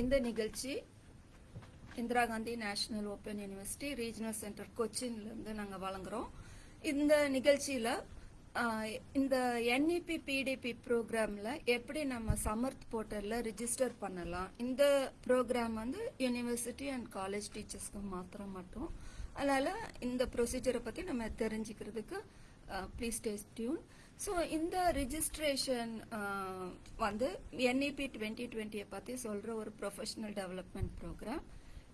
இந்த நிகழ்ச்சி Indira Gandhi national open university regional centre கொச்சின்லேருந்து நாங்கள் வழங்குறோம். இந்த நிகழ்ச்சியில் இந்த என்இபி பிடிபி ப்ரோக்ராமில் எப்படி நம்ம சமர்த் போர்ட்டலில் ரிஜிஸ்டர் பண்ணலாம். இந்த ப்ரோக்ராம் வந்து யூனிவர்சிட்டி அண்ட் காலேஜ் டீச்சர்ஸ்க்கு மாத்திரம் மட்டும். அதனால் இந்த ப்ரொசீஜரை பற்றி நம்ம தெரிஞ்சுக்கிறதுக்கு ப்ளீஸ் டேஸ் டியூன் ஸோ இந்த ரிஜிஸ்ட்ரேஷன் uh, வந்து என்இபி டுவெண்ட்டி டுவெண்ட்டியை பற்றி சொல்கிற ஒரு ப்ரொஃபஷனல் டெவலப்மெண்ட் ப்ரோக்ராம்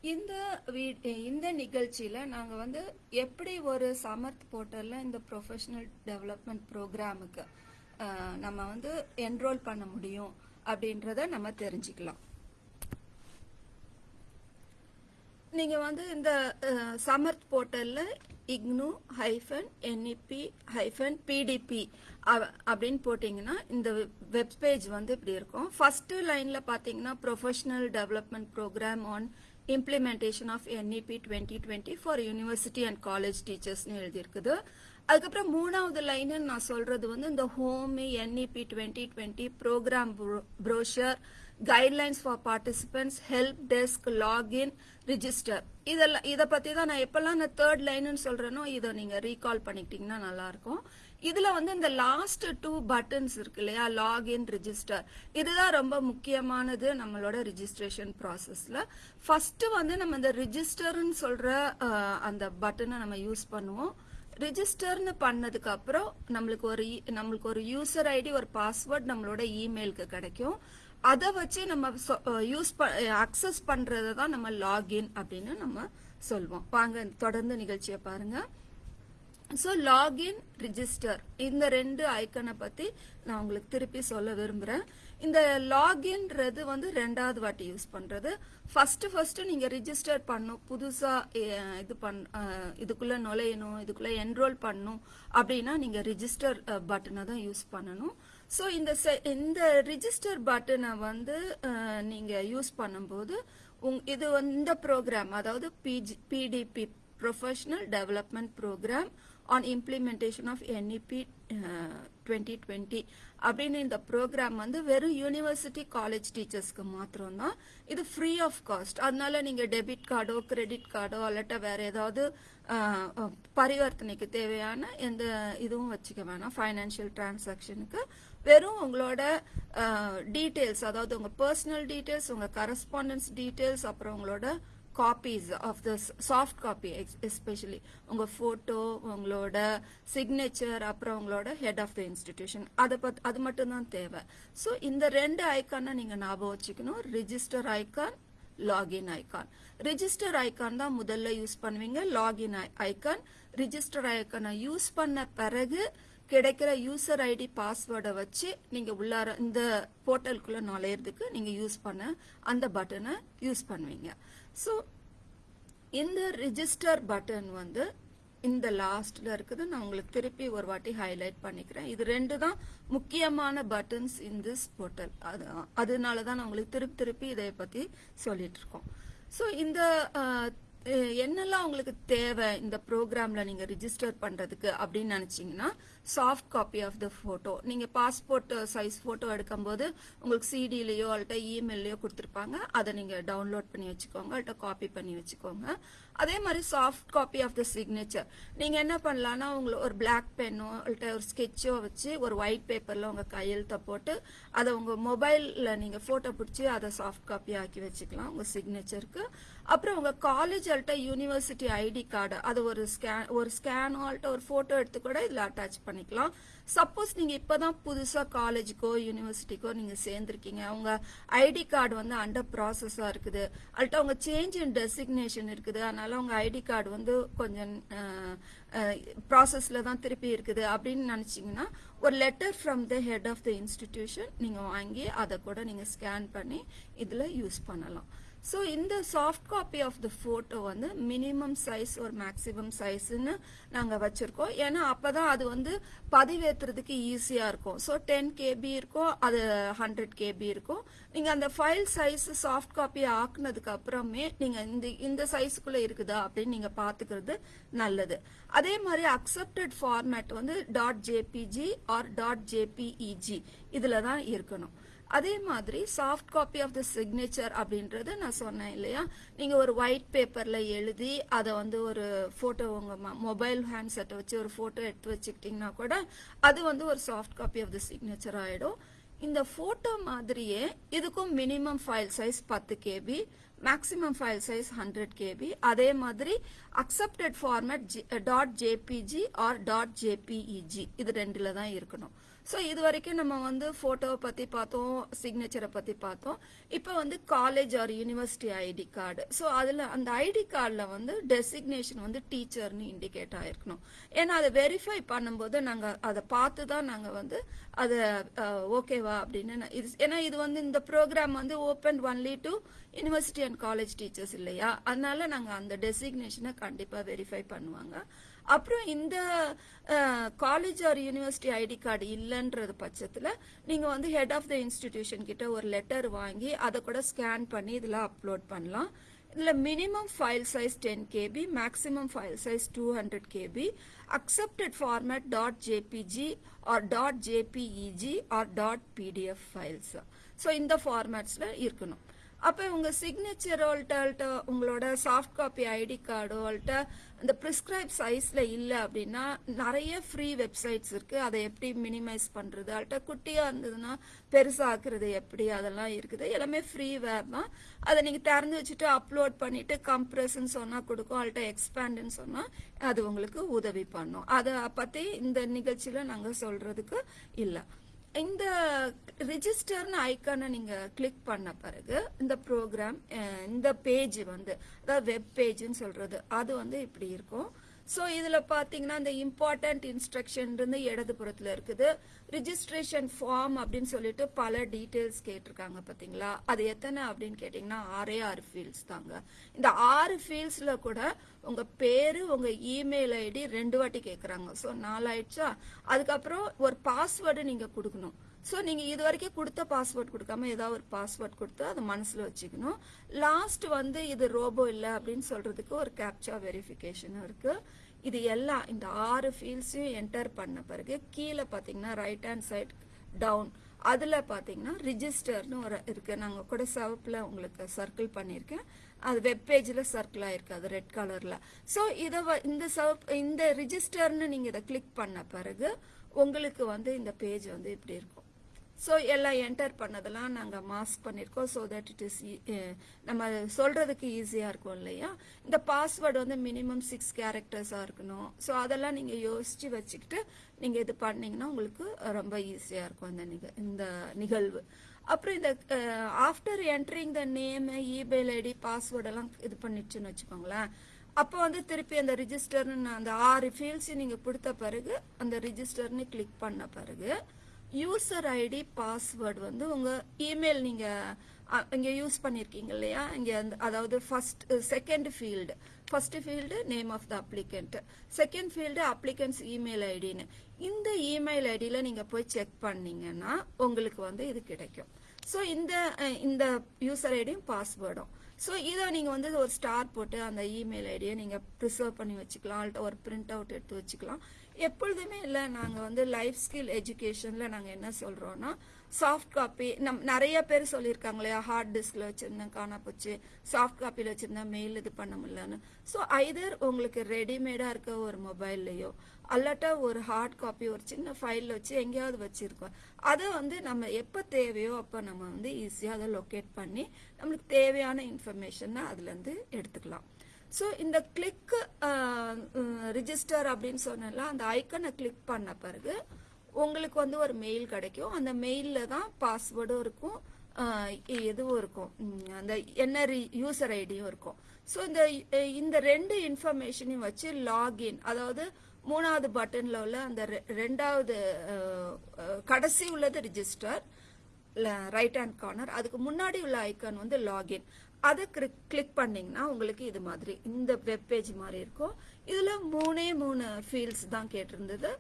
இந்த வீ- இந்த நிகழ்ச்சியில் நாங்கள் வந்து எப்படி ஒரு சமர்த் போர்ட்டலில் இந்த ப்ரொஃபஷனல் டெவலப்மெண்ட் ப்ரோக்ராமுக்கு நம்ம வந்து என்ரோல் பண்ண முடியும் அப்படின்றத நம்ம தெரிஞ்சுக்கலாம். நீங்கள் வந்து இந்த சமர்த் போர்ட்டலில் IGNOU hyphen NEP hyphen PDP அப்படின்னு போட்டிங்கன்னா இந்த வெப் பேஜ் வந்து இப்படி இருக்கும். ஃபஸ்ட்டு லைனில் பார்த்தீங்கன்னா professional development programme on implementation of NEP twenty twenty for university and college டீச்சர்ஸ்னு எழுதியிருக்குது. அதுக்கப்புறம் மூணாவது லைனுன்னு நான் சொல்றது வந்து இந்த home NEP twenty twenty programme brochure guidelines for participants help desk login register இதெல்லாம் இதை பற்றி தான் நான் எப்போல்லாம் நான் தேர்ட் லைன்னு சொல்றேனோ இதை நீங்கள் ரீகால் பண்ணிக்கிட்டீங்கன்னா நல்லா இருக்கும் இதுல வந்து இந்த லாஸ்ட் டூ பட்டன்ஸ் இருக்கு இல்லையா? லாகின் ரிஜிஸ்டர் இதுதான் ரொம்ப முக்கியமானது நம்மளோட ரிஜிஸ்ட்ரேஷன் ப்ராசஸில் ஃபஸ்ட்டு வந்து நம்ம இந்த ரிஜிஸ்டர்னு சொல்கிற அந்த பட்டனை நம்ம யூஸ் பண்ணுவோம். ரிஜிஸ்டர்னு பண்ணதுக்கு அப்புறம் நம்மளுக்கு ஒரு e- நம்மளுக்கு ஒரு யூசர் ஐடி ஒரு பாஸ்வேர்ட் நம்மளோட இமெயிலுக்கு கிடைக்கும். அதை வச்சு நம்ம யூஸ் அக்சஸ் பண்றதை தான் நம்ம லாகின் அப்படின்னு நம்ம சொல்வோம். வாங்க தொடர்ந்து நிகழ்ச்சியை பாருங்க. ஸோ லாகின் ரிஜிஸ்டர் இந்த ரெண்டு ஐக்கனை பத்தி நான் உங்களுக்கு திருப்பி சொல்ல விரும்புறேன். இந்த லாகின்றது வந்து ரெண்டாவது வாட்டி யூஸ் பண்றது. ஃபர்ஸ்ட் ஃபர்ஸ்ட் நீங்க ரிஜிஸ்டர் பண்ணும். புதுசா இது பண் இதுக்குள்ளே இதுக்குள்ள நுழையணும் இதுக்குள்ள என்ரோல் பண்ணணும் அப்படின்னா நீங்க ரிஜிஸ்டர் பட்டனை தான் யூஸ் பண்ணணும். ஸோ இந்த செ இந்த ரிஜிஸ்டர் பட்டனை வந்து நீங்கள் யூஸ் பண்ணும்போது உங் இது வந்து இந்த ப்ரோக்ராம் அதாவது PG PDP professional development programme on implementation of NEP twenty twenty அப்படின்னு இந்த ப்ரோக்ராம் வந்து வெறும் யூனிவர்சிட்டி காலேஜ் டீச்சர்ஸ்க்கு மாத்திரம் தான் இது ஃப்ரீ ஆஃப் காஸ்ட் அதனால நீங்க டெபிட் கார்டோ கிரெடிட் கார்டோ அல்லட்ட வேற ஏதாவது பரிவர்த்தனைக்கு தேவையான எந்த இதுவும் வச்சுக்க வேணாம். ஃபைனான்சியல் டிரான்சாக்ஷனுக்கு வெறும் உங்களோட டீட்டெயில்ஸ் அதாவது உங்க பர்சனல் டீட்டெயில்ஸ் உங்க கரஸ்பாண்டன்ஸ் டீட்டெயில்ஸ் அப்புறம் உங்களோட copies of the soft copy especially உங்க போட்டோ உங்களோட சிக்னேச்சர் அப்புறம் உங்களோட ஹெட் ஆஃப் த இன்ஸ்டிடியூஷன் அதை பத் அது மட்டும் தான் தேவை. ஸோ இந்த ரெண்டு ஐக்கானை நீங்க ஞாபகம் வச்சுக்கணும். Register icon login icon register icon தான் முதல்ல யூஸ் பண்ணுவீங்க. லாகின் ஐக்கான் ரிஜிஸ்டர் ஐக்கானை யூஸ் பண்ண பிறகு கிடைக்கிற யூசர் ஐடி பாஸ்வேர்டை வச்சு நீங்க உள்ளார இந்த போர்ட்டலுக்குள்ள நுழையிறதுக்கு நீங்க யூஸ் பண்ண அந்த பட்டனை யூஸ் பண்ணுவீங்க. ஸோ இந்த ரிஜிஸ்டர் பட்டன் வந்து இந்த லாஸ்ட்ல இருக்குது. நான் உங்களுக்கு திருப்பி ஒரு வாட்டி ஹைலைட் பண்ணிக்கிறேன். இது ரெண்டு தான் முக்கியமான பட்டன்ஸ் இன் திஸ் போர்ட்டல் அது அதனால தான் நான் உங்களுக்கு திருப்பி திருப்பி இதை பத்தி சொல்லிட்டு இருக்கோம். ஸோ இந்த என்னெல்லாம் உங்களுக்கு தேவை இந்த ப்ரோக்ராமில் நீங்கள் ரிஜிஸ்டர் பண்ணுறதுக்கு அப்படின்னு நினச்சிங்கன்னா soft copy of the photo நீங்கள் பாஸ்போர்ட் சைஸ் ஃபோட்டோ எடுக்கும்போது உங்களுக்கு சிடியிலையோ அல்ட்ட இமெயிலையோ கொடுத்துருப்பாங்க. அதை நீங்கள் டவுன்லோட் பண்ணி வச்சுக்கோங்க அல்ட்ட காப்பி பண்ணி வச்சுக்கோங்க. அதே மாதிரி soft copy of the signature நீங்க என்ன பண்ணலாம்னா உங்களுக்கு ஒரு பிளாக் பென்னோ இல்லை ஒரு ஸ்கெட்சோ வச்சு ஒரு ஒயிட் பேப்பர்ல உங்க கையெழுத்தை போட்டு அதை உங்க மொபைல்ல நீங்க போட்டோ பிடிச்சி அதை சாஃப்ட் காப்பி ஆக்கி வச்சுக்கலாம் உங்க சிக்னேச்சருக்கு அப்புறம் உங்க காலேஜ் அல்ட்ட யூனிவர்சிட்டி ஐடி கார்டு அது ஒரு ஸ்கேன் ஒரு ஸ்கேனோ ஆல்ட்ட ஒரு போட்டோ எடுத்து கூட இதுல அட்டாச் பண்ணிக்கலாம். சப்போஸ் நீங்க இப்பதான் புதுசா காலேஜுக்கோ யூனிவர்சிட்டிக்கோ நீங்க சேர்ந்திருக்கீங்க. உங்க ஐடி கார்டு வந்து அண்டர் ப்ராசஸா இருக்குது. அல்லட்ட உங்க சேஞ்ச் இன் டெசிக்னேஷன் இருக்குது. அதனால உங்க ஐடி கார்டு வந்து கொஞ்சம் ப்ராசஸ்ல தான் திருப்பி இருக்குது. அப்படின்னு நினைச்சீங்கன்னா ஒரு letter from the head of the institution நீங்க வாங்கி அதை கூட நீங்க ஸ்கேன் பண்ணி இதுல யூஸ் பண்ணலாம். ஸோ இந்த soft copy of the photo வந்து மினிமம் சைஸ் ஒரு மேக்ஸிமம் சைஸ்ன்னு நாங்கள் வச்சுருக்கோம். ஏன்னா அப்போ தான் அது வந்து பதிவேற்றுறதுக்கு ஈஸியாக இருக்கும். ஸோ டென் கேபி இருக்கும் அது ஹண்ட்ரட் கேபி இருக்கும். நீங்கள் அந்த ஃபைல் சைஸ் சாஃப்ட் காப்பி ஆக்குனதுக்கு அப்புறமே நீங்கள் இந்த இந்த சைஸுக்குள்ளே இருக்குதா அப்படின்னு நீங்கள் பார்த்துக்கிறது நல்லது. அதே மாதிரி அக்செப்டட் ஃபார்மேட் வந்து dot JPG or dot JPEG இதில் தான் இருக்கணும். அதே மாதிரி soft copy of the signature அப்படின்றது நான் சொன்னேன் இல்லையா? நீங்கள் ஒரு ஒயிட் பேப்பரில் எழுதி அதை வந்து ஒரு ஃபோட்டோ உங்கள் மொபைல் ஹேண்ட்செட்டை வச்சு ஒரு ஃபோட்டோ எடுத்து வச்சுக்கிட்டிங்கன்னா கூட அது வந்து ஒரு soft copy of the signature ஆகிடும் இந்த ஃபோட்டோ மாதிரியே இதுக்கும் மினிமம் ஃபைல் சைஸ் பத்து KB maximum file size hundred KB அதே மாதிரி accepted format dot JPG or dot JPEG இது ரெண்டில் தான் இருக்கணும். ஸோ இது வரைக்கும் நம்ம வந்து ஃபோட்டோவை பற்றி பார்த்தோம் சிக்னேச்சரை பற்றி பார்த்தோம். இப்போ வந்து college or university ID card so அதில் அந்த ஐடி கார்டில் வந்து டெசிக்னேஷன் வந்து டீச்சர்னு இண்டிகேட் ஆகிருக்கணும் ஏன்னா அதை வெரிஃபை பண்ணும்போது நாங்கள் அதை பார்த்து தான் நாங்கள் வந்து அதை ஓகேவா அப்படின்னு இது ஏன்னா இது வந்து இந்த ப்ரோக்ராம் வந்து open only to university and college teachers இல்லையா? அதனால நாங்கள் அந்த டெசிக்னேஷனை கண்டிப்பாக வெரிஃபை பண்ணுவாங்க. அப்புறம் இந்த college or university ID card இல்லைன்றது பட்சத்தில் நீங்கள் வந்து ஹெட் ஆஃப் த இன்ஸ்டிடியூஷன் கிட்ட ஒரு லெட்டர் வாங்கி அதை கூட ஸ்கேன் பண்ணி இதில் அப்லோட் பண்ணலாம். இதில் minimum file size ten KB maximum file size two hundred KB accepted format dot JPG or dot JPEG or dot PDF files so இந்த ஃபார்மேட்ஸில் இருக்கணும். அப்போ உங்கள் சிக்னேச்சரோல்ட்ட உங்களோட சாஃப்ட் காப்பி ஐடி கார்டு இந்த ப்ரிஸ்கிரைப் சைஸில் இல்லை அப்படின்னா நிறைய ஃப்ரீ வெப்சைட்ஸ் இருக்குது அதை எப்படி மினிமைஸ் பண்ணுறது அல்ட்ட குட்டியாக இருந்ததுன்னா பெருசாக்குறது எப்படி? அதெல்லாம் இருக்குது. எல்லாமே ஃப்ரீ வேர் தான். அதை நீங்கள் திறந்து வச்சுட்டு அப்லோட் பண்ணிவிட்டு கம்ப்ரெஸ்ன்னு சொன்னால் கொடுக்கும். அல்ட்ட எக்ஸ்பேண்டுன்னு சொன்னால் அது உங்களுக்கு உதவி பண்ணும். அதை பற்றி இந்த நிகழ்ச்சியில் நாங்கள் சொல்கிறதுக்கு இல்லை. இந்த ரிஜிஸ்டர்னு ஐக்கானை நீங்கள் கிளிக் பண்ண பிறகு இந்த ப்ரோக்ராம் இந்த பேஜ் வந்து அதாவது வெப் பேஜ்னு சொல்கிறது அது வந்து இப்படி இருக்கும். ஸோ இதில் பார்த்தீங்கன்னா இந்த இம்பார்ட்டன்ட் இன்ஸ்ட்ரக்ஷன் இருந்து இடது புறத்தில் இருக்குது. ரிஜிஸ்ட்ரேஷன் ஃபார்ம் அப்படின்னு சொல்லிட்டு பல டீட்டெயில்ஸ் கேட்டிருக்காங்க பார்த்தீங்களா அது எத்தனை அப்படின்னு கேட்டிங்கன்னா ஆறே ஆறு ஃபீல்ட்ஸ் தாங்க. இந்த ஆறு ஃபீல்ட்ஸில் கூட உங்கள் பேர் உங்கள் இமெயில் ஐடி ரெண்டு வாட்டி கேட்குறாங்க ஸோ நாலாயிடுச்சா? அதுக்கப்புறம் ஒரு பாஸ்வேர்டு நீங்கள் கொடுக்கணும். ஸோ நீங்கள் இது வரைக்கும் கொடுத்த பாஸ்வேர்ட் கொடுக்காம ஏதாவது ஒரு பாஸ்வேர்ட் கொடுத்து அதை மனசில் வச்சுக்கணும். லாஸ்ட் வந்து இது ரோபோ இல்லை அப்படின்னு சொல்கிறதுக்கு ஒரு கேப்சா வெரிஃபிகேஷனும் இருக்குது இது எல்லாம் இந்த ஆறு ஃபீல்ட்ஸையும் என்டர் பண்ண பிறகு கீழே பார்த்தீங்கன்னா ரைட் ஹேண்ட் சைட் டவுன் அதில் பார்த்தீங்கன்னா ரிஜிஸ்டர்னு ஒரு இருக்குது நாங்கள் கூட சிவப்பில் உங்களுக்கு சர்க்கிள் பண்ணியிருக்கேன். அது வெப் பேஜில் சர்க்கிள் ஆகிருக்கு அது ரெட் கலரில் ஸோ இதை இந்த சிவப்பு இந்த ரிஜிஸ்டர்னு நீங்கள் இதை கிளிக் பண்ண பிறகு உங்களுக்கு வந்து இந்த பேஜ் வந்து இப்படி இருக்கும். ஸோ எல்லாம் என்டர் பண்ணதெல்லாம் நாங்கள் மாஸ்க் பண்ணியிருக்கோம் so that it is e- eh, நம்ம சொல்கிறதுக்கு ஈஸியாக இருக்கும் இல்லையா? இந்த பாஸ்வேர்டு வந்து மினிமம் சிக்ஸ் கேரக்டர்ஸாக இருக்கணும். ஸோ அதெல்லாம் நீங்கள் யோசித்து வச்சுக்கிட்டு நீங்கள் இது பண்ணிங்கன்னா உங்களுக்கு ரொம்ப ஈஸியாக இருக்கும் இந்த நிக இந்த நிகழ்வு. அப்புறம் இந்த after entering the name email ID பாஸ்வேர்டெல்லாம் இது பண்ணிடுச்சுன்னு வச்சுக்கோங்களேன். அப்போ வந்து திருப்பி அந்த ரிஜிஸ்டர்னு அந்த ஆறு ஃபீல்ட்ஸ் நீங்கள் கொடுத்த பிறகு அந்த ரிஜிஸ்டர்னு கிளிக் பண்ண பிறகு யூசர் ஐடி பாஸ்வேர்டு வந்து உங்கள் இமெயில் நீங்கள் இங்கே யூஸ் பண்ணியிருக்கீங்க இல்லையா? இங்கே அந்த அதாவது first second field first field name of the applicant second field applicant's email ஐடின்னு இந்த இமெயில் ஐடியில் நீங்கள் போய் செக் பண்ணீங்கன்னா உங்களுக்கு வந்து இது கிடைக்கும். ஸோ இந்த இந்த யூசர் ஐடியும் பாஸ்வேர்டும் ஸோ இதை நீங்கள் வந்து ஒரு ஸ்டார் போட்டு அந்த இமெயில் ஐடியை நீங்கள் ப்ரிசர்வ் பண்ணி வச்சுக்கலாம் அல்லது ஒரு பிரிண்ட் அவுட் எடுத்து வச்சுக்கலாம். எப்பொழுதுமே இல்லை நாங்கள் வந்து லைஃப் ஸ்கில் எஜுகேஷனில் நாங்கள் என்ன சொல்கிறோன்னா சாஃப்ட் காப்பி நம் நிறைய பேர் சொல்லியிருக்காங்க இல்லையா ஹார்ட் டிஸ்கில் வச்சுருந்தேன் காணா போச்சு சாஃப்ட் காப்பியில் வச்சுருந்தேன் மெயில் இது பண்ண முடியலன்னு. ஸோ ஐதர் உங்களுக்கு ரெடிமேடாக இருக்க ஒரு மொபைல்லையோ அல்லாட்டா ஒரு ஹார்ட் காப்பி ஒரு சின்ன ஃபைலில் வச்சு எங்கேயாவது வச்சுருக்கோம் அதை வந்து நம்ம எப்போ தேவையோ அப்போ நம்ம வந்து ஈஸியாக அதை லொக்கேட் பண்ணி நம்மளுக்கு தேவையான இன்ஃபர்மேஷனை அதுலேருந்து எடுத்துக்கலாம். ஸோ இந்த கிளிக்கு ரிஜிஸ்டர் அப்படின்னு சொன்னல அந்த ஐக்கனை கிளிக் பண்ண பிறகு உங்களுக்கு வந்து ஒரு மெயில் கிடைக்கும். அந்த மெயிலில் தான் பாஸ்வேர்டும் இருக்கும். இதுவும் இருக்கும். அந்த என்ன யூசர் ஐடியும் இருக்கும். ஸோ இந்த இந்த ரெண்டு இன்ஃபர்மேஷனையும் வச்சு லாகின் அதாவது மூணாவது பட்டனில் உள்ள அந்த ரெண்டாவது கடைசி உள்ளது ரிஜிஸ்டர் ரைட் ஹேண்ட் கார்னர் அதுக்கு முன்னாடி உள்ள ஐக்கான் வந்து லாகின் அதை கிளிக் பண்ணீங்கன்னா உங்களுக்கு இது மாதிரி இந்த வெப் பேஜ் மாதிரி இருக்கும். இதுல மூணே மூணு ஃபீல்ட்ஸ் தான் கேட்டிருந்தது.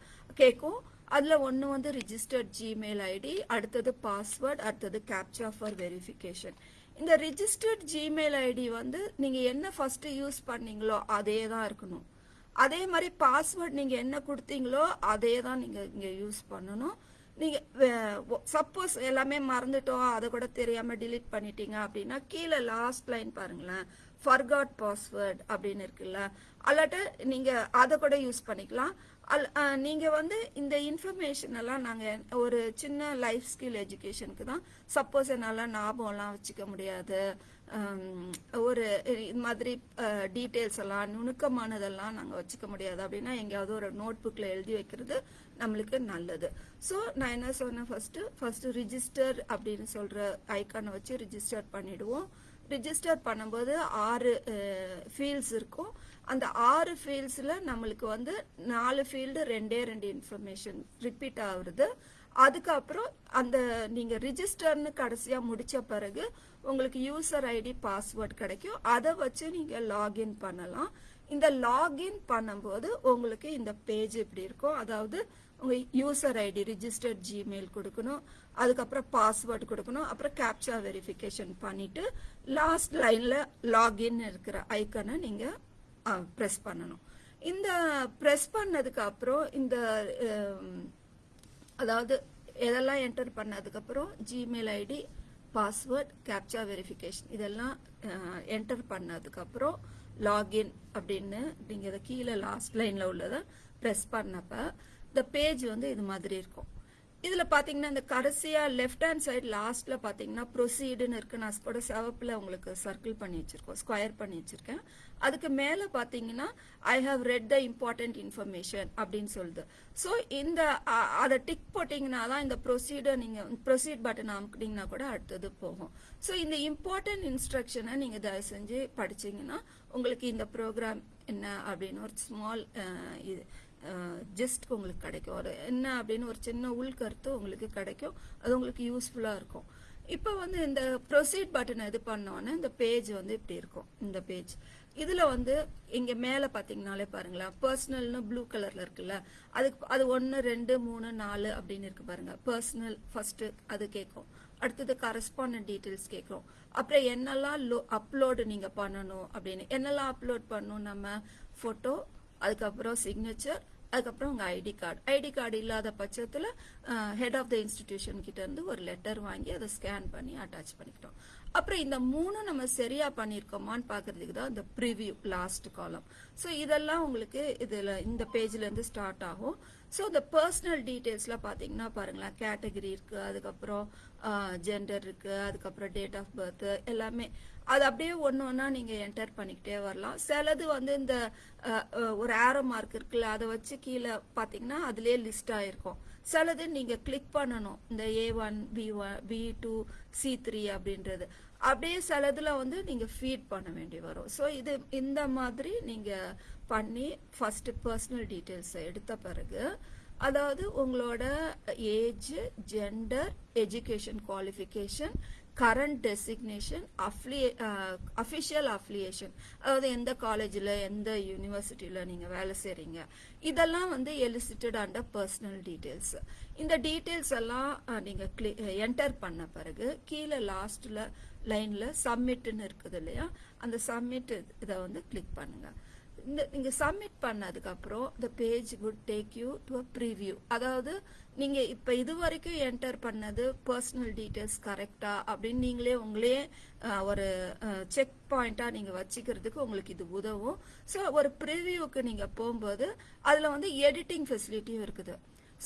கேட்கும் அதுல ஒன்று வந்து ரிஜிஸ்டர்ட் ஜிமெயில் ஐடி அடுத்தது பாஸ்வேர்ட் அடுத்தது கேப்சா ஃபார் வெரிஃபிகேஷன் இந்த ரிஜிஸ்டர்ட் ஜிமெயில் ஐடி வந்து நீங்க என்ன ஃபர்ஸ்ட் யூஸ் பண்ணீங்களோ அதே தான் இருக்கணும். அதே மாதிரி பாஸ்வேர்ட் நீங்க என்ன கொடுத்தீங்களோ அதே தான் நீங்க இங்க யூஸ் பண்ணணும். நீங்கள் சப்போஸ் எல்லாமே மறந்துட்டோம் அதை கூட தெரியாமல் டிலீட் பண்ணிட்டீங்க அப்படின்னா கீழே லாஸ்ட் லைன் பாருங்களேன். ஃபர்காட் பாஸ்வேர்ட் அப்படின்னு இருக்குல்ல. அல்லாட்ட நீங்கள் அதை கூட யூஸ் பண்ணிக்கலாம். அல் நீங்கள் வந்து இந்த இன்ஃபர்மேஷன் எல்லாம் நாங்கள் ஒரு சின்ன லைஃப் ஸ்கில் எஜுகேஷனுக்கு தான் சப்போஸ் என்னால் ஞாபகம்லாம் வச்சுக்க முடியாது. ஒரு இது மாதிரி டீட்டெயில்ஸ் எல்லாம் நுணுக்கமானதெல்லாம் நாங்கள் வச்சுக்க முடியாது. அப்படின்னா எங்கேயாவது ஒரு நோட் புக்கில் எழுதி வைக்கிறது நம்மளுக்கு நல்லது. ஸோ நான் என்ன சொன்னேன் ஃபஸ்ட்டு ஃபஸ்ட்டு ரிஜிஸ்டர் அப்படின்னு சொல்கிற ஐக்கானை வச்சு ரிஜிஸ்டர் பண்ணிவிடுவோம் ரிஜிஸ்டர் பண்ணும்போது ஆறு ஃபீல்ட்ஸ் இருக்கும். அந்த ஆறு ஃபீல்ட்ஸில் நம்மளுக்கு வந்து நாலு ஃபீல்டு ரெண்டே ரெண்டு இன்ஃபர்மேஷன் ரிப்பீட் ஆகுறது அதுக்கப்புறம் அந்த நீங்கள் ரிஜிஸ்டர்னு கடைசியாக முடித்த பிறகு உங்களுக்கு யூசர் ஐடி பாஸ்வேர்ட் கிடைக்கும். அதை வச்சு நீங்கள் லாகின் பண்ணலாம். இந்த லாகின் பண்ணும்போது உங்களுக்கு இந்த பேஜ் இப்படி இருக்கும்? அதாவது உங்கள் யூசர் ஐடி ரிஜிஸ்டர்ட் ஜிமெயில் கொடுக்கணும். அதுக்கப்புறம் பாஸ்வேர்டு கொடுக்கணும். அப்புறம் கேப்சா வெரிஃபிகேஷன் பண்ணிவிட்டு லாஸ்ட் லைனில் லாகின் இருக்கிற ஐக்கனை நீங்கள் ப்ரெஸ் பண்ணணும். இந்த ப்ரெஸ் பண்ணதுக்கு அப்புறம் இந்த அதாவது எதெல்லாம் என்டர் பண்ணதுக்கு அப்புறம் Gmail ID password captcha verification இதெல்லாம் என்டர் பண்ணதுக்கு அப்புறம் லாகின் அப்படின்னு நீங்க இதை கீழே லாஸ்ட் லைன்ல உள்ளதை ப்ரெஸ் பண்ணப்ப இந்த பேஜ் வந்து இது மாதிரி இருக்கும். இதுல பாத்தீங்கன்னா இந்த கடைசியா லெஃப்ட் ஹேண்ட் சைடு லாஸ்ட்ல பாத்தீங்கன்னா ப்ரொசீடுன்னு இருக்கு. நான் கூட சிவப்பில் உங்களுக்கு சர்க்கிள் பண்ணி வச்சிருக்கோம் ஸ்கொயர் பண்ணி வச்சிருக்கேன். அதுக்கு மேல பாத்தீங்கன்னா I have read the important information அப்படின்னு சொல்லுது. ஸோ இந்த அதை டிக் போட்டீங்கன்னா தான் இந்த ப்ரொசீடர் நீங்க ப்ரொசீட் பட்டன் அமுக்கிட்டீங்கன்னா கூட அடுத்தது போகும். ஸோ இந்த இம்பார்ட்டன்ட் இன்ஸ்ட்ரக்ஷனை நீங்க தயவு செஞ்சு படிச்சீங்கன்னா உங்களுக்கு இந்த ப்ரோக்ராம் என்ன அப்படின்னு ஒரு ஸ்மால் இது ஜஸ்ட் உங்களுக்கு கிடைக்கும். ஒரு என்ன அப்படின்னு ஒரு சின்ன உள்கருத்து உங்களுக்கு கிடைக்கும். அது உங்களுக்கு யூஸ்ஃபுல்லாக இருக்கும். இப்போ வந்து இந்த ப்ரொசீட் பட்டன் இது பண்ணோன்னே இந்த பேஜ் வந்து இப்படி இருக்கும். இந்த பேஜ் இதுல வந்து இங்க மேல பாத்தீங்கன்னாலே பாருங்களேன் பர்சனல்னு ப்ளூ கலர்ல இருக்குல்ல அதுக்கு அது ஒன்னு ரெண்டு மூணு நாலு அப்படின்னு இருக்கு பாருங்க. பர்சனல் ஃபர்ஸ்ட் அது கேட்கும் அடுத்தது கரஸ்பாண்டன்ட் டீடைல்ஸ் கேட்கும் அப்புறம் என்னெல்லாம் அப்லோடு நீங்க பண்ணணும் அப்படின்னு. என்னெல்லாம் அப்லோட் பண்ணணும் நம்ம? போட்டோ அதுக்கப்புறம் சிக்னேச்சர் அதுக்கப்புறம் உங்க ஐடி கார்டு ஐடி கார்டு இல்லாத பட்சத்தில் ஹெட் ஆஃப் த இன்ஸ்டிடியூஷன் கிட்ட இருந்து ஒரு லெட்டர் வாங்கி அதை ஸ்கேன் பண்ணி அட்டாச் பண்ணிக்கிட்டோம். அப்புறம் இந்த மூணும் நம்ம சரியா பண்ணிருக்கோமான்னு பாக்குறதுக்கு தான் இந்த ப்ரிவியூ லாஸ்ட் காலம் ஸோ இதெல்லாம் உங்களுக்கு இதுல இந்த பேஜ்ல இருந்து ஸ்டார்ட் ஆகும். ஸோ இந்த பர்சனல் டீட்டெயில்ஸ்லாம் பார்த்தீங்கன்னா பாருங்களேன் கேட்டகரி இருக்கு அதுக்கப்புறம் ஜெண்டர் இருக்கு அதுக்கப்புறம் டேட் ஆஃப் பர்த் எல்லாமே அது அப்படியே ஒன்று ஒன்றா நீங்கள் என்டர் பண்ணிக்கிட்டே வரலாம். சிலது வந்து இந்த ஒரு ஆரோ மார்க் இருக்குல்ல அதை வச்சு கீழே பார்த்தீங்கன்னா அதுலேயே லிஸ்ட் ஆகிருக்கும் சிலது நீங்கள் கிளிக் பண்ணணும் இந்த A one B one B two C three அப்படின்றது. அப்படியே சிலதில் வந்து நீங்கள் ஃபீட் பண்ண வேண்டி வரும். ஸோ இது இந்த மாதிரி நீங்கள் பண்ணி ஃபஸ்ட்டு பர்சனல் டீட்டெயில்ஸ் எடுத்த பிறகு அதாவது உங்களோட age gender education qualification current designation official affiliation அதாவது எந்த காலேஜில் எந்த யூனிவர்சிட்டியில் நீங்கள் வேலை செய்கிறீங்க இதெல்லாம் வந்து எலிசிட்டட் அண்டர் பர்சனல் டீட்டெயில்ஸ் இந்த டீட்டெயில்ஸ் எல்லாம் நீங்கள் கிளி என்டர் பண்ண பிறகு கீழே லாஸ்ட்டில் லைனில் சப்மிட்னு இருக்குது இல்லையா? அந்த சப்மிட் இதை வந்து கிளிக் பண்ணுங்கள் இந்த நீங்கள் சப்மிட் பண்ணதுக்கப்புறம் இந்த page could take you to a preview அதாவது நீங்க இப்ப இது வரைக்கும் என்டர் பண்ணது பர்சனல் டீடைல்ஸ் கரெக்டா அப்படின்னு நீங்களே உங்களே ஒரு செக் பாயிண்டா நீங்க வச்சுக்கிறதுக்கு உங்களுக்கு இது உதவும். ஸோ ஒரு ப்ரிவியூக்கு நீங்க போகும்போது அதுல வந்து எடிட்டிங் ஃபெசிலிட்டியும் இருக்குது.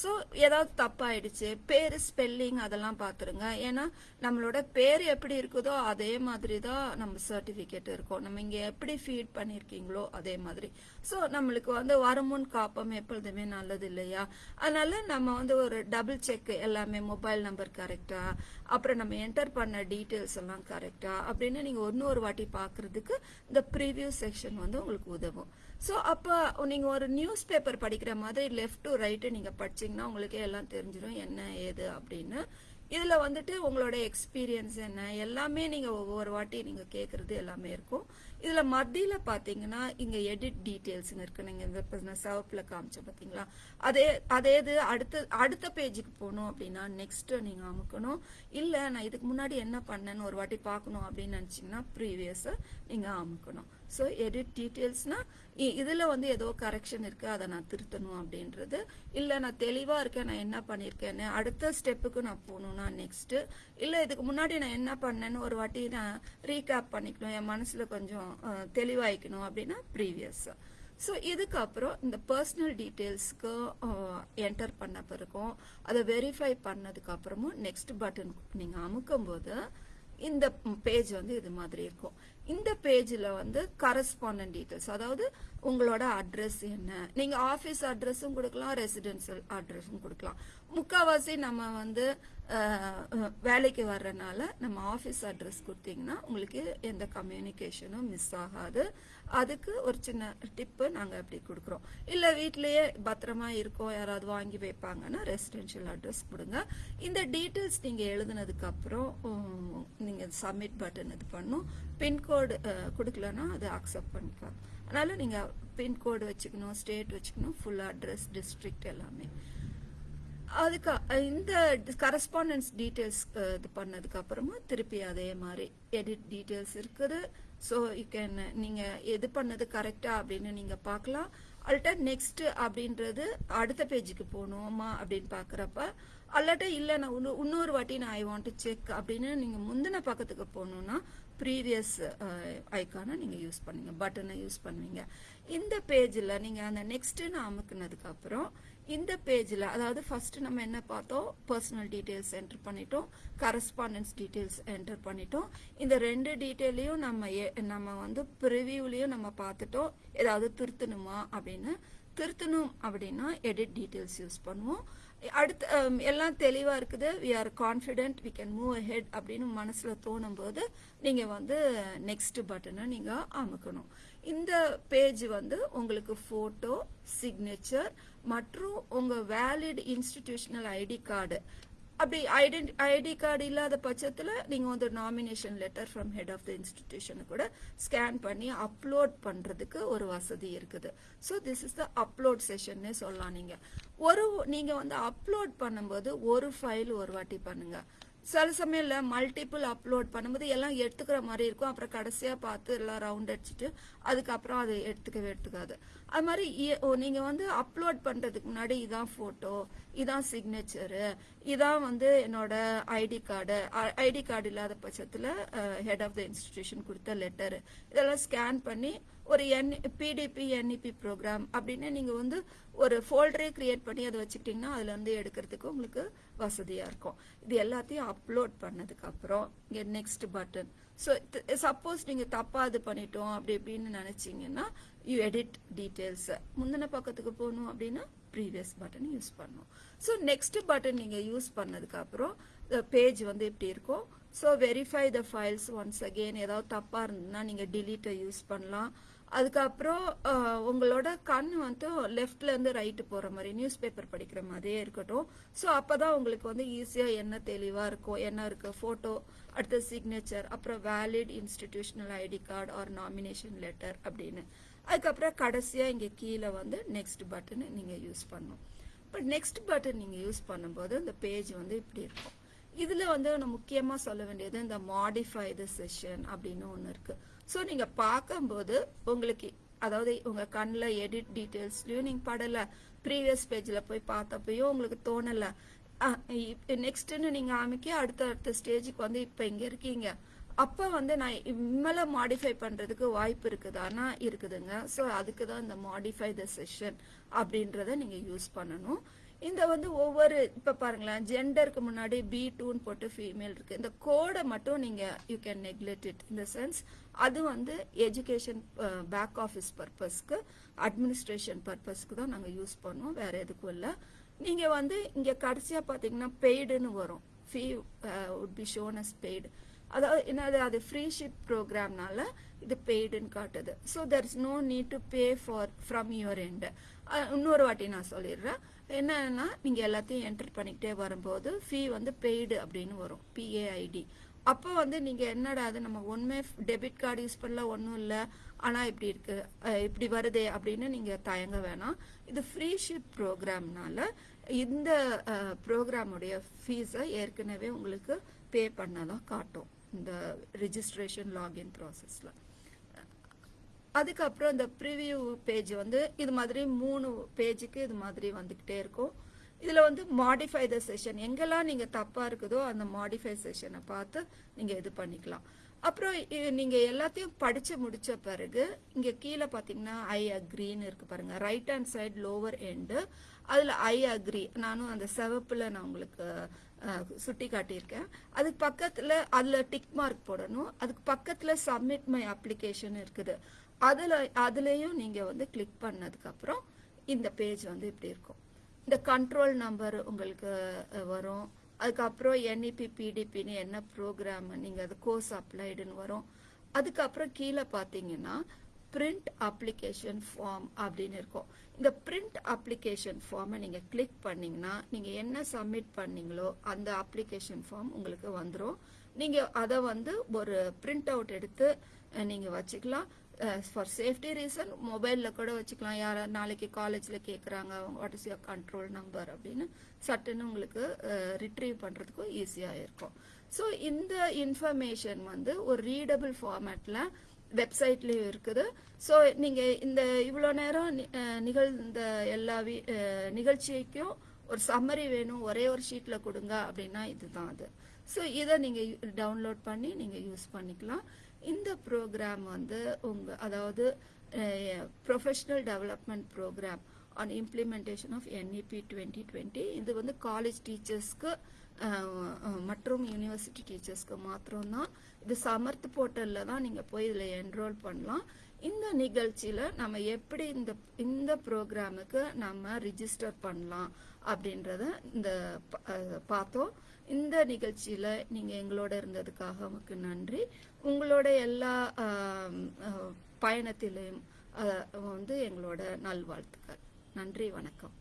ஸோ ஏதாவது தப்பாயிடுச்சு பேர் ஸ்பெல்லிங் அதெல்லாம் பார்த்துருங்க ஏன்னா நம்மளோட பேர் எப்படி இருக்குதோ அதே மாதிரி தான் நம்ம சர்டிஃபிகேட் இருக்கும். நம்ம இங்கே எப்படி ஃபீட் பண்ணியிருக்கீங்களோ அதே மாதிரி. ஸோ நம்மளுக்கு வந்து வருமுன் காப்பம் எப்பொழுதுமே நல்லது இல்லையா? அதனால நம்ம வந்து ஒரு டபுள் செக் எல்லாமே மொபைல் நம்பர் கரெக்டாக அப்புறம் நம்ம என்டர் பண்ண டீட்டெயில்ஸ் எல்லாம் கரெக்டாக அப்படின்னு நீங்கள் இன்னொரு வாட்டி பார்க்குறதுக்கு இந்த ப்ரீவியூ செக்ஷன் வந்து உங்களுக்கு உதவும். ஸோ அப்போ நீங்கள் ஒரு நியூஸ் பேப்பர் படிக்கிற மாதிரி லெஃப்ட் டு ரைட்டு நீங்கள் படிச்சீங்கன்னா உங்களுக்கே எல்லாம் தெரிஞ்சிடும் என்ன ஏது அப்படின்னு. இதில் வந்துட்டு உங்களோட எக்ஸ்பீரியன்ஸ் என்ன எல்லாமே நீங்கள் ஒவ்வொரு வாட்டி நீங்கள் கேட்குறது எல்லாமே இருக்கும். இதில் மத்தியில் பார்த்தீங்கன்னா இங்கே எடிட் டீடைல்ஸ்னு இருக்குது நீங்கள் இந்த இப்ப நான் சிவப்புல பார்த்தீங்களா அதே அதே இது அடுத்த அடுத்த பேஜுக்கு போகணும் அப்படின்னா நெக்ஸ்ட்டு நீங்கள் அமுக்கணும். இல்லை நான் இதுக்கு முன்னாடி என்ன பண்ணேன்னு ஒரு வாட்டி பார்க்கணும் அப்படின்னு நினச்சிங்கன்னா ப்ரீவியஸை நீங்கள் அமுக்கணும். ஸோ எடிட் டீட்டெயில்ஸ்னால் இதில் வந்து ஏதோ கரெக்ஷன் இருக்குது அதை நான் திருத்தணும் அப்படின்றது. இல்லை நான் தெளிவாக இருக்கேன் நான் என்ன பண்ணியிருக்கேன்னு அடுத்த ஸ்டெப்புக்கு நான் போகணும்னா நெக்ஸ்ட்டு இல்லை இதுக்கு முன்னாடி நான் என்ன பண்ணேன்னு ஒரு வாட்டி நான் ரீகேப் பண்ணிக்கணும் என் மனசில் கொஞ்சம் தெளிவாயிக்கணும் அப்படின்னா ப்ரீவியஸ் ஸோ இதுக்கப்புறம் இந்த பர்சனல் டீட்டெயில்ஸ்க்கு என்டர் பண்ண பிறகும் அதை வெரிஃபை பண்ணதுக்கப்புறமும் நெக்ஸ்ட் பட்டன் நீங்கள் அமுக்கும் போது இந்த பேஜ் வந்து இது மாதிரி இருக்கும். இந்த பேஜில் வந்து கரஸ்பாண்டன்ட் டீட்டெயில்ஸ் அதாவது உங்களோட அட்ரஸ் என்ன? நீங்கள் ஆஃபீஸ் அட்ரஸும் கொடுக்கலாம் ரெசிடென்சியல் அட்ரஸும் கொடுக்கலாம். முக்கால்வாசி நம்ம வந்து வேலைக்கு வர்றனால நம்ம ஆஃபீஸ் அட்ரஸ் கொடுத்தீங்கன்னா உங்களுக்கு எந்த கம்யூனிகேஷனும் மிஸ் ஆகாது. அதுக்கு ஒரு சின்ன டிப்பு நாங்கள் அப்படி கொடுக்குறோம். இல்லை வீட்லேயே பத்திரமா இருக்கோம் யாராவது வாங்கி வைப்பாங்கன்னா ரெசிடென்ஷியல் அட்ரஸ் கொடுங்க. இந்த டீட்டெயில்ஸ் நீங்கள் எழுதுனதுக்கப்புறம் நீங்கள் சப்மிட் பட்டன் இது பண்ணும். பின்கோடு கொடுக்கலன்னா அதை அக்செப்ட் பண்ணிக்கலாம். அதனால் நீங்கள் பின்கோடு வச்சுக்கணும் ஸ்டேட் வச்சுக்கணும் ஃபுல் அட்ரஸ் டிஸ்ட்ரிக்ட் எல்லாமே. அதுக்கு இந்த கரஸ்பாண்டன்ஸ் டீட்டெயில்ஸ் இது பண்ணதுக்கு அப்புறமா திருப்பி அதே மாதிரி எடிட் டீட்டெயில்ஸ் இருக்குது. ஸோ யூ கேன் நீங்கள் எது பண்ணது கரெக்டாக அப்படின்னு நீங்கள் பார்க்கலாம். அல்ட்டா நெக்ஸ்ட் அப்படின்றது அடுத்த பேஜுக்கு போகணுமா அப்படின்னு பார்க்குறப்ப அல்லாட்ட இல்லை நான் இன்னொரு வாட்டி நான் ஐ வாண்ட் டு செக் அப்படின்னு நீங்கள் முந்தின பக்கத்துக்கு போகணும்னா ப்ரீவியஸ் ஐக்கானை நீங்கள் யூஸ் பண்ணுங்க பட்டனை யூஸ் பண்ணுவீங்க. இந்த பேஜில் நீங்கள் அந்த நெக்ஸ்ட்டுன்னு அமுக்குனதுக்கு அப்புறம் இந்த பேஜில் அதாவது ஃபர்ஸ்ட் நம்ம என்ன பார்த்தோம்? பர்சனல் டீட்டெயில்ஸ் என்டர் பண்ணிட்டோம். கரஸ்பாண்டன்ஸ் டீட்டெயில்ஸ் என்டர் பண்ணிட்டோம். இந்த ரெண்டு டீட்டெயிலையும் நம்ம நம்ம வந்து ப்ரிவியூலையும் நம்ம பார்த்துட்டோம். ஏதாவது திருத்தணுமா அப்படின்னு. திருத்தணும் அப்படின்னா எடிட் டீட்டெயில்ஸ் யூஸ் பண்ணுவோம். அடுத்து எல்லாம் தெளிவாக இருக்குது. We are confident we can move ahead அப்படின்னு மனசில் தோணும்போது நீங்கள் வந்து நெக்ஸ்ட் பட்டனை நீங்கள் அமுக்கணும். இந்த பேஜ் வந்து உங்களுக்கு போட்டோ சிக்னேச்சர் மற்றும் உங்க வேலிட் இன்ஸ்டிடியூஷனல் ஐடி கார்டு அப்படி ஐடென்டி ஐடி கார்டு இல்லாத பட்சத்தில் நீங்க வந்து nomination letter from head of the institution கூட ஸ்கேன் பண்ணி அப்லோட் பண்றதுக்கு ஒரு வசதி இருக்குது. So this is the upload செஷன்னே சொல்லலாம் நீங்க. ஒரு நீங்க வந்து அப்லோட் பண்ணும்போது ஒரு ஃபைல் ஒரு வாட்டி பண்ணுங்க. சில சமயம்ல மல்டிபிள் அப்லோட் பண்ணும்போது எல்லாம் எடுத்துக்கிற மாதிரி இருக்கும். அப்புறம் கடைசியா பார்த்து எல்லாம் ரவுண்ட் அடிச்சுட்டு அதுக்கப்புறம் அதை எடுத்துக்கவே எடுத்துக்காது. அது மாதிரி இ- ஓ, நீங்க வந்து அப்லோட் பண்றதுக்கு முன்னாடி இதான் போட்டோ இதான் சிக்னேச்சரு இதான் வந்து என்னோட ஐடி கார்டு ஐடி கார்டு இல்லாத பட்சத்துல ஹெட் ஆஃப் த இன்ஸ்டிடியூஷன் கொடுத்த லெட்டர் இதெல்லாம் ஸ்கேன் பண்ணி ஒரு என் பிடிபி என்இபி ப்ரோக்ராம் அப்படின்னு நீங்கள் வந்து ஒரு ஃபோல்டரே க்ரியேட் பண்ணி அதை வச்சுக்கிட்டிங்கன்னா அதுலேருந்து எடுக்கிறதுக்கு உங்களுக்கு வசதியாக இருக்கும். இது எல்லாத்தையும் அப்லோட் பண்ணதுக்கப்புறம் இங்கே நெக்ஸ்ட் பட்டன் ஸோ சப்போஸ் நீங்கள் தப்பாக இது பண்ணிட்டோம் அப்படி இப்படின்னு நினச்சிங்கன்னா யூ எடிட் டீட்டெயில்ஸை முந்தின பக்கத்துக்கு போகணும் அப்படின்னா ப்ரீவியஸ் பட்டன் யூஸ் பண்ணணும். ஸோ நெக்ஸ்ட் பட்டன் நீங்கள் யூஸ் பண்ணதுக்கப்புறம் பேஜ் வந்து இப்படி இருக்கும்? So verify the files once again ஏதாவது தப்பாக இருந்ததுன்னா நீங்கள் டிலீட்டை யூஸ் பண்ணலாம். அதுக்கப்புறம் உங்களோட கண் வந்து லெஃப்ட்ல இருந்து ரைட்டு போற மாதிரி நியூஸ் பேப்பர் படிக்கிற மாதிரியே இருக்கட்டும். ஸோ அப்பதான் உங்களுக்கு வந்து ஈஸியா என்ன தெளிவா இருக்கும் என்ன இருக்கு போட்டோ அடுத்த சிக்னேச்சர் அப்புறம் valid institutional ID card or nomination letter அப்படின்னு. அதுக்கப்புறம் கடைசியா இங்க கீழே வந்து நெக்ஸ்ட் பட்டன் நீங்க யூஸ் பண்ணணும். இப்போ நெக்ஸ்ட் பட்டன் நீங்க யூஸ் பண்ணும்போது இந்த பேஜ் வந்து இப்படி இருக்கும். இதுல வந்து நான் முக்கியமா சொல்ல வேண்டியது இந்த மாடிஃபை த செஷன் அப்படின்னு ஒன்று இருக்கு. ஸோ நீங்கள் பார்க்கும்போது உங்களுக்கு அதாவது உங்கள் கண்ணில் எடிட் டீட்டெயில்ஸ்லையும் நீங்கள் படலை ப்ரீவியஸ் பேஜில் போய் பார்த்தப்பையும் உங்களுக்கு தோணலை. நெக்ஸ்ட்டுன்னு நீங்கள் அமைக்க அடுத்த அடுத்த ஸ்டேஜுக்கு வந்து இப்போ இங்கே இருக்கீங்க. அப்போ வந்து நான் இம்மல மாடிஃபை பண்ணுறதுக்கு வாய்ப்பு இருக்குதானா? இருக்குதுங்க. ஸோ அதுக்கு தான் இந்த மாடிஃபை த செஷன் அப்படின்றத நீங்கள் யூஸ் பண்ணணும். இந்த வந்து ஒவ்வொரு இப்போ பாருங்களேன் ஜெண்டருக்கு முன்னாடி பி டூன்னு போட்டு ஃபீமேல் இருக்குது இந்த கோடை மட்டும் நீங்கள் யூ கேன் நெக்லெக்ட் இட் இந்த சென்ஸ் அது வந்து எஜுகேஷன் பேக் ஆஃபீஸ் பர்பஸ்க்கு அட்மினிஸ்ட்ரேஷன் பர்பஸ்க்கு தான் நாங்கள் யூஸ் பண்ணுவோம். வேற எதுக்கும் இல்லை. நீங்கள் வந்து இங்கே கடைசியாக பார்த்தீங்கன்னா பெய்டுன்னு வரும். Fee would be shown as paid அதாவது என்னது அது ஃப்ரீ ஷிப் ப்ரோக்ராம்னால இது பெய்டுன்னு காட்டுது. So there is no need to pay for from your end இன்னொரு வாட்டி நான் சொல்லிடுறேன். என்னன்னா நீங்கள் எல்லாத்தையும் என்டர் பண்ணிக்கிட்டே வரும்போது ஃபீ வந்து பெய்டு அப்படின்னு வரும். பிஏஐடி அப்போ வந்து நீங்கள் என்னடா அது நம்ம ஒன்றுமே டெபிட் கார்டு யூஸ் பண்ணல ஒன்றும் இல்லை. ஆனால் இப்படி இருக்கு இப்படி வருதே அப்படின்னு நீங்கள் தயங்க வேணாம். இது ஃப்ரீ ஷிப் ப்ரோக்ராம்னால இந்த ப்ரோக்ராமுடைய ஃபீஸை ஏற்கனவே உங்களுக்கு பே பண்ணதான் காட்டும் இந்த ரிஜிஸ்ட்ரேஷன் லாகின் ப்ராசஸில் அதுக்கப்புறம் இந்த ப்ரிவியூ பேஜ் வந்து இது மாதிரி மூணு பேஜுக்கு இது மாதிரி வந்துக்கிட்டே இருக்கும். இதில் வந்து மாடிஃபை த செஷன் எங்கெல்லாம் நீங்கள் தப்பாக இருக்குதோ அந்த மாடிஃபை செஷனை பார்த்து நீங்கள் இது பண்ணிக்கலாம். அப்புறம் நீங்கள் எல்லாத்தையும் படித்து முடித்த பிறகு இங்கே கீழே பார்த்தீங்கன்னா ஐ அக்ரின்னு இருக்குது பாருங்கள் right hand side lower end அதில் ஐ அக்ரி நானும் அந்த சிவப்பில் நான் உங்களுக்கு சுட்டி காட்டியிருக்கேன். அதுக்கு பக்கத்தில் அதில் டிக் மார்க் போடணும். அதுக்கு பக்கத்தில் சப்மிட் மை அப்ளிகேஷன் இருக்குது. அதில் அதுலேயும் நீங்கள் வந்து கிளிக் பண்ணதுக்கப்புறம் இந்த பேஜ் வந்து இப்படி இருக்கும். இந்த கண்ட்ரோல் நம்பர் உங்களுக்கு வரும். அதுக்கப்புறம் என்இபி பிடிபின்னு என்ன ப்ரோக்ராம் நீங்கள் அது கோர்ஸ் அப்ளைடுன்னு வரும். அதுக்கப்புறம் கீழே பார்த்தீங்கன்னா பிரிண்ட் அப்ளிகேஷன் ஃபார்ம் அப்படின்னு இருக்கும். இந்த பிரிண்ட் அப்ளிகேஷன் ஃபார்மை நீங்கள் கிளிக் பண்ணீங்கன்னா நீங்கள் என்ன சப்மிட் பண்ணீங்களோ அந்த அப்ளிகேஷன் ஃபார்ம் உங்களுக்கு வந்துடும் நீங்கள் அதை வந்து ஒரு பிரிண்ட் அவுட் எடுத்து நீங்கள் வச்சுக்கலாம். ஃபார் சேஃப்டி ரீசன் மொபைலில் கூட வச்சுக்கலாம். யார் நாளைக்கு காலேஜில் கேட்குறாங்க what is your control number அப்படின்னு சட்டுன்னு உங்களுக்கு ரிட்ரீவ் பண்ணுறதுக்கும் ஈஸியாக இருக்கும். ஸோ இந்த இன்ஃபர்மேஷன் வந்து ஒரு ரீடபிள் ஃபார்மேட்டில் வெப்சைட்லேயும் இருக்குது. ஸோ நீங்கள் இந்த இவ்வளோ நேரம் நிகழ்ந்த எல்லா வி- நிகழ்ச்சிக்கும் ஒரு சம்மரி வேணும் ஒரே ஒரு ஷீட்டில் கொடுங்க அப்படின்னா இதுதான் அது. ஸோ இதை நீங்கள் டவுன்லோட் பண்ணி நீங்கள் யூஸ் பண்ணிக்கலாம். இந்த ப்ரோக்ராம் வந்து உங்க அதாவது professional development program on implementation of NEP twenty twenty இது வந்து காலேஜ் டீச்சர்ஸ்க்கு மற்றும் யூனிவர்சிட்டி டீச்சர்ஸ்க்கு மாத்திரம்தான். இது சமர்த் போர்ட்டலில் தான் நீங்கள் போய் இதில் என்ரோல் பண்ணலாம். இந்த நிகழ்ச்சியில் நம்ம எப்படி இந்த இந்த ப்ரோக்ராமுக்கு நம்ம ரிஜிஸ்டர் பண்ணலாம் அப்படின்றத இந்த பார்த்தோம். இந்த நிகழ்ச்சியில் நீங்கள் எங்களோட இருந்ததுக்காக உங்களுக்கு நன்றி. உங்களோட எல்லா பயணத்திலையும் வந்து எங்களோட நல்வாழ்த்துக்கள். நன்றி வணக்கம்.